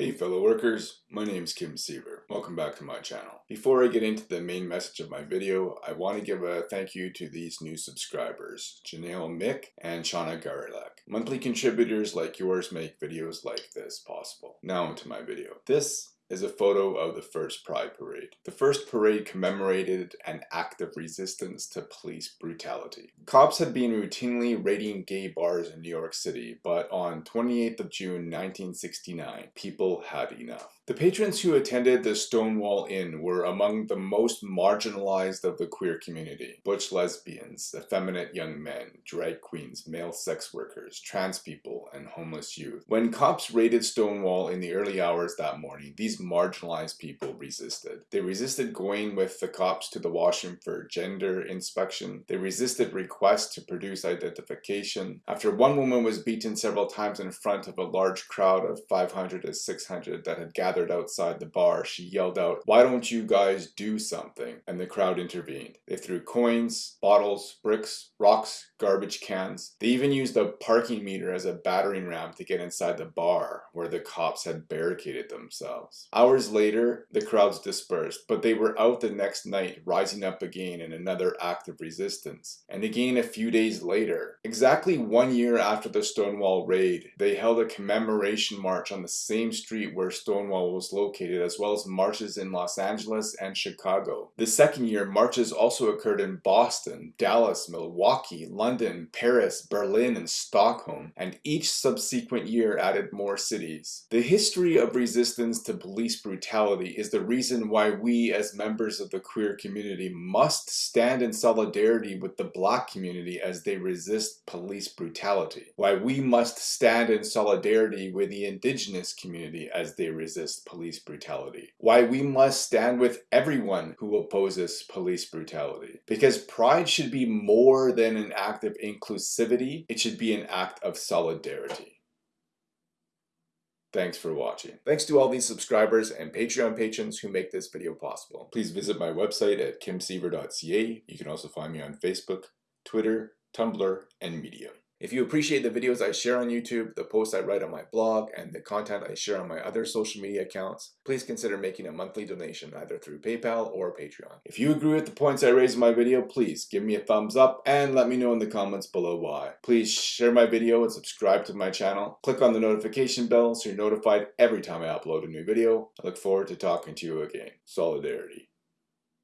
Hey fellow workers, my name is Kim Siever. Welcome back to my channel. Before I get into the main message of my video, I want to give a thank you to these new subscribers, Janelle Mick and Shauna Garilak. Monthly contributors like yours make videos like this possible. Now into my video. This is a photo of the first Pride Parade. The first parade commemorated an act of resistance to police brutality. Cops had been routinely raiding gay bars in New York City, but on 28th of June 1969, people had enough. The patrons who attended the Stonewall Inn were among the most marginalized of the queer community. Butch lesbians, effeminate young men, drag queens, male sex workers, trans people, and homeless youth. When cops raided Stonewall in the early hours that morning, these marginalized people resisted. They resisted going with the cops to the washroom for gender inspection. They resisted requests to produce identification. After one woman was beaten several times in front of a large crowd of 500 to 600 that had gathered gathered outside the bar, she yelled out, Why don't you guys do something? And the crowd intervened. They threw coins, bottles, bricks, rocks, garbage cans. They even used a parking meter as a battering ram to get inside the bar where the cops had barricaded themselves. Hours later, the crowds dispersed, but they were out the next night, rising up again in another act of resistance. And again a few days later, exactly one year after the Stonewall raid, they held a commemoration march on the same street where Stonewall was located, as well as marches in Los Angeles and Chicago. The second year, marches also occurred in Boston, Dallas, Milwaukee, London, Paris, Berlin, and Stockholm, and each subsequent year added more cities. The history of resistance to police brutality is the reason why we as members of the queer community must stand in solidarity with the black community as they resist police brutality. Why we must stand in solidarity with the indigenous community as they resist police brutality. Why we must stand with everyone who opposes police brutality. Because pride should be more than an act of inclusivity, it should be an act of solidarity. Thanks for watching. Thanks to all these subscribers and Patreon patrons who make this video possible. Please visit my website at kimsiever.ca. You can also find me on Facebook, Twitter, Tumblr, and Medium. If you appreciate the videos I share on YouTube, the posts I write on my blog, and the content I share on my other social media accounts, please consider making a monthly donation either through PayPal or Patreon. If you agree with the points I raise in my video, please give me a thumbs up and let me know in the comments below why. Please share my video and subscribe to my channel. Click on the notification bell so you're notified every time I upload a new video. I look forward to talking to you again. Solidarity.